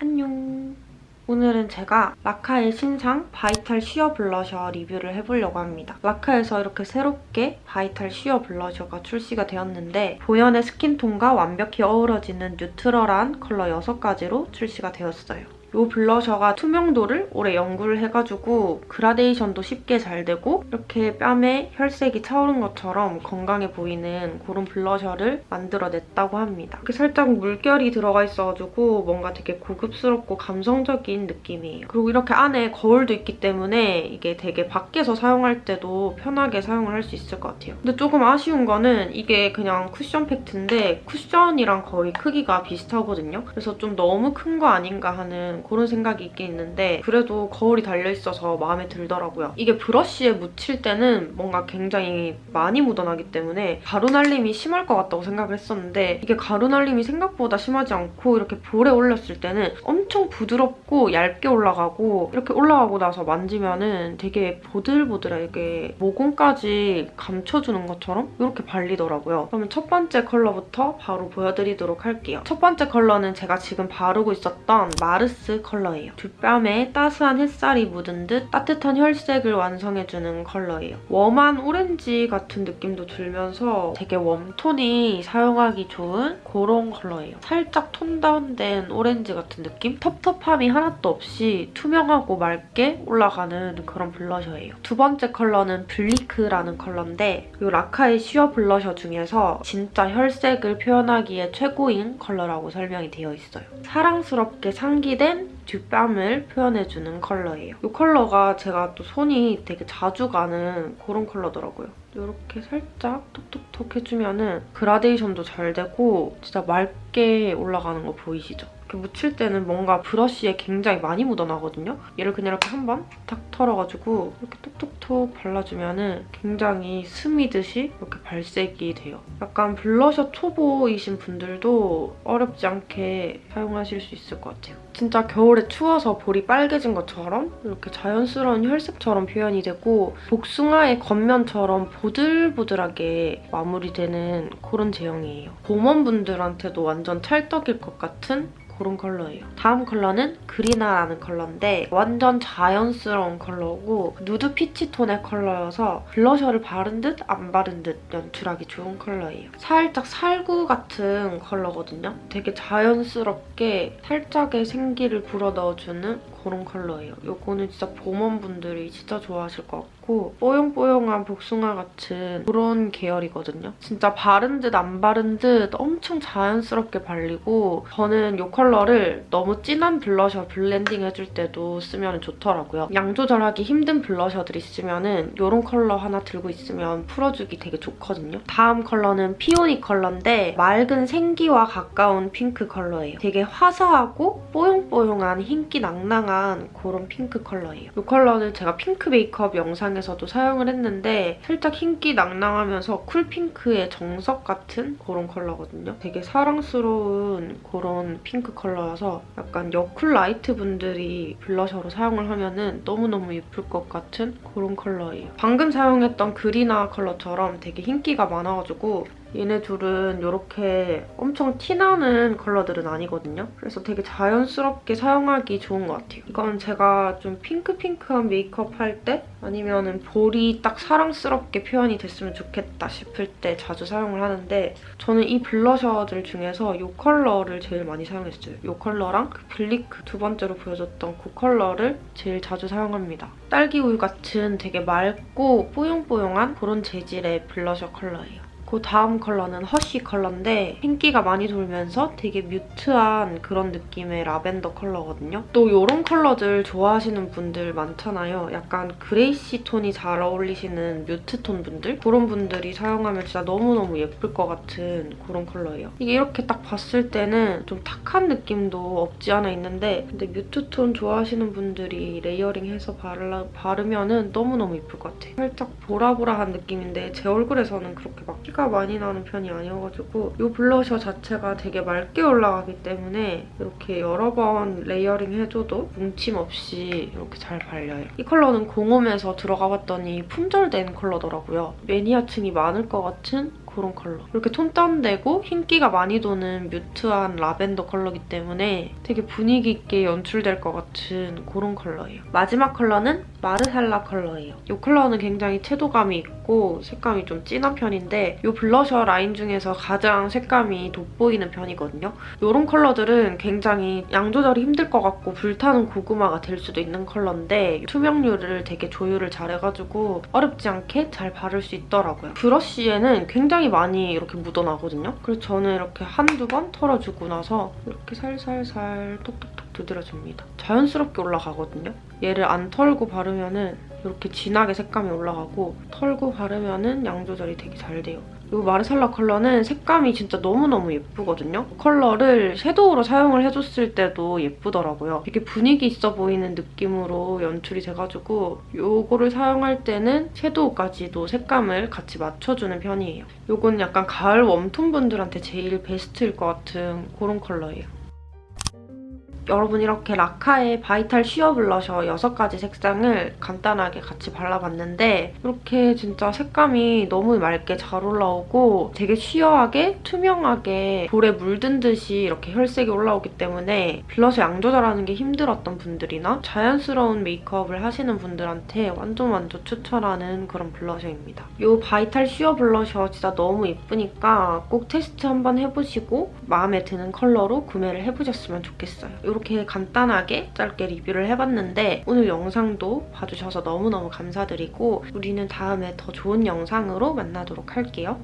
안녕. 오늘은 제가 라카의 신상 바이탈 쉬어 블러셔 리뷰를 해보려고 합니다. 라카에서 이렇게 새롭게 바이탈 쉬어 블러셔가 출시가 되었는데 본연의 스킨톤과 완벽히 어우러지는 뉴트럴한 컬러 6가지로 출시가 되었어요. 이 블러셔가 투명도를 오래 연구를 해가지고 그라데이션도 쉽게 잘 되고 이렇게 뺨에 혈색이 차오른 것처럼 건강해 보이는 그런 블러셔를 만들어냈다고 합니다. 이렇게 살짝 물결이 들어가 있어가지고 뭔가 되게 고급스럽고 감성적인 느낌이에요. 그리고 이렇게 안에 거울도 있기 때문에 이게 되게 밖에서 사용할 때도 편하게 사용을 할 수 있을 것 같아요. 근데 조금 아쉬운 거는 이게 그냥 쿠션 팩트인데 쿠션이랑 거의 크기가 비슷하거든요. 그래서 좀 너무 큰 거 아닌가 하는 그런 생각이 있긴 있는데 그래도 거울이 달려있어서 마음에 들더라고요. 이게 브러쉬에 묻힐 때는 뭔가 굉장히 많이 묻어나기 때문에 가루 날림이 심할 것 같다고 생각을 했었는데 이게 가루 날림이 생각보다 심하지 않고 이렇게 볼에 올렸을 때는 엄청 부드럽고 얇게 올라가고 이렇게 올라가고 나서 만지면 은 되게 보들보들하게 모공까지 감춰주는 것처럼 이렇게 발리더라고요. 그러면 첫 번째 컬러부터 바로 보여드리도록 할게요. 첫 번째 컬러는 제가 지금 바르고 있었던 마르스 베이스 컬러예요. 뒷뺨에 따스한 햇살이 묻은 듯 따뜻한 혈색을 완성해주는 컬러예요. 웜한 오렌지 같은 느낌도 들면서 되게 웜톤이 사용하기 좋은 그런 컬러예요. 살짝 톤 다운된 오렌지 같은 느낌? 텁텁함이 하나도 없이 투명하고 맑게 올라가는 그런 블러셔예요. 두 번째 컬러는 블리크라는 컬러인데 이 라카의 쉬어 블러셔 중에서 진짜 혈색을 표현하기에 최고인 컬러라고 설명이 되어 있어요. 사랑스럽게 상기된 뒷뺨을 표현해주는 컬러예요. 이 컬러가 제가 또 손이 되게 자주 가는 그런 컬러더라고요. 이렇게 살짝 톡톡톡 해주면 은 그라데이션도 잘 되고 진짜 맑게 올라가는 거 보이시죠? 이렇게 묻힐 때는 뭔가 브러쉬에 굉장히 많이 묻어나거든요? 얘를 그냥 이렇게 한 번 탁 털어가지고 이렇게 톡톡톡 발라주면 은 굉장히 스미듯이 이렇게 발색이 돼요. 약간 블러셔 초보이신 분들도 어렵지 않게 사용하실 수 있을 것 같아요. 진짜 겨울에 추워서 볼이 빨개진 것처럼 이렇게 자연스러운 혈색처럼 표현이 되고 복숭아의 겉면처럼 보들보들하게 마무리되는 그런 제형이에요. 봄원분들한테도 완전 찰떡일 것 같은 그런 컬러예요. 다음 컬러는 그리나라는 컬러인데 완전 자연스러운 컬러고 누드 피치 톤의 컬러여서 블러셔를 바른 듯 안 바른 듯 연출하기 좋은 컬러예요. 살짝 살구 같은 컬러거든요. 되게 자연스럽게 살짝의 생기를 불어넣어주는 그런 컬러예요. 이거는 진짜 봄웜분들이 진짜 좋아하실 것 같고 뽀용뽀용한 복숭아 같은 그런 계열이거든요. 진짜 바른 듯 안 바른 듯 엄청 자연스럽게 발리고 저는 이 컬러를 너무 진한 블러셔 블렌딩 해줄 때도 쓰면 좋더라고요. 양 조절하기 힘든 블러셔들이 있으면 은 이런 컬러 하나 들고 있으면 풀어주기 되게 좋거든요. 다음 컬러는 피오니 컬러인데 맑은 생기와 가까운 핑크 컬러예요. 되게 화사하고 뽀용뽀용한 흰기 낭낭한 다양한 그런 핑크 컬러예요. 이 컬러는 제가 핑크 메이크업 영상에서도 사용을 했는데 살짝 흰기 낭낭하면서 쿨핑크의 정석 같은 그런 컬러거든요. 되게 사랑스러운 그런 핑크 컬러여서 약간 여쿨 라이트 분들이 블러셔로 사용을 하면 은 너무너무 예쁠 것 같은 그런 컬러예요. 방금 사용했던 그리나 컬러처럼 되게 흰기가 많아가지고 얘네 둘은 이렇게 엄청 티나는 컬러들은 아니거든요. 그래서 되게 자연스럽게 사용하기 좋은 것 같아요. 이건 제가 좀 핑크핑크한 메이크업 할 때 아니면 볼이 딱 사랑스럽게 표현이 됐으면 좋겠다 싶을 때 자주 사용을 하는데 저는 이 블러셔들 중에서 이 컬러를 제일 많이 사용했어요. 이 컬러랑 그 블리크 두 번째로 보여줬던 그 컬러를 제일 자주 사용합니다. 딸기우유 같은 되게 맑고 뽀용뽀용한 그런 재질의 블러셔 컬러예요. 그 다음 컬러는 허쉬 컬러인데 흰기가 많이 돌면서 되게 뮤트한 그런 느낌의 라벤더 컬러거든요. 또 이런 컬러들 좋아하시는 분들 많잖아요. 약간 그레이시 톤이 잘 어울리시는 뮤트 톤 분들? 그런 분들이 사용하면 진짜 너무너무 예쁠 것 같은 그런 컬러예요. 이게 이렇게 딱 봤을 때는 좀 탁한 느낌도 없지 않아 있는데 근데 뮤트 톤 좋아하시는 분들이 레이어링해서 바르, 바르면 은 너무너무 예쁠 것 같아요. 살짝 보라보라한 느낌인데 제 얼굴에서는 그렇게 막 티가 많이 나는 편이 아니어가지고 이 블러셔 자체가 되게 맑게 올라가기 때문에 이렇게 여러 번 레이어링 해줘도 뭉침 없이 이렇게 잘 발려요. 이 컬러는 공홈에서 들어가 봤더니 품절된 컬러더라고요. 매니아층이 많을 것 같은 그런 컬러. 이렇게 톤 다운되고 흰기가 많이 도는 뮤트한 라벤더 컬러기 때문에 되게 분위기 있게 연출될 것 같은 그런 컬러예요. 마지막 컬러는 마르살라 컬러예요. 이 컬러는 굉장히 채도감이 있고 색감이 좀 진한 편인데 이 블러셔 라인 중에서 가장 색감이 돋보이는 편이거든요. 이런 컬러들은 굉장히 양 조절이 힘들 것 같고 불타는 고구마가 될 수도 있는 컬러인데 투명률을 되게 조율을 잘해가지고 어렵지 않게 잘 바를 수 있더라고요. 브러쉬에는 굉장히 많이 이렇게 묻어나거든요. 그래서 저는 이렇게 한두 번 털어주고 나서 이렇게 살살살 톡톡톡 두드려줍니다. 자연스럽게 올라가거든요. 얘를 안 털고 바르면 은 이렇게 진하게 색감이 올라가고 털고 바르면 은 양 조절이 되게 잘 돼요. 이 마르살라 컬러는 색감이 진짜 너무너무 예쁘거든요. 컬러를 섀도우로 사용을 해줬을 때도 예쁘더라고요. 되게 분위기 있어 보이는 느낌으로 연출이 돼가지고 이거를 사용할 때는 섀도우까지도 색감을 같이 맞춰주는 편이에요. 이건 약간 가을 웜톤 분들한테 제일 베스트일 것 같은 그런 컬러예요. 여러분 이렇게 라카의 바이탈 쉬어 블러셔 6가지 색상을 간단하게 같이 발라봤는데 이렇게 진짜 색감이 너무 맑게 잘 올라오고 되게 sheer하게 투명하게 볼에 물든 듯이 이렇게 혈색이 올라오기 때문에 블러셔 양 조절하는 게 힘들었던 분들이나 자연스러운 메이크업을 하시는 분들한테 완전 완전 추천하는 그런 블러셔입니다. 이 바이탈 쉬어 블러셔 진짜 너무 예쁘니까 꼭 테스트 한번 해보시고 마음에 드는 컬러로 구매를 해보셨으면 좋겠어요. 이렇게 간단하게 짧게 리뷰를 해봤는데 오늘 영상도 봐주셔서 너무너무 감사드리고 우리는 다음에 더 좋은 영상으로 만나도록 할게요.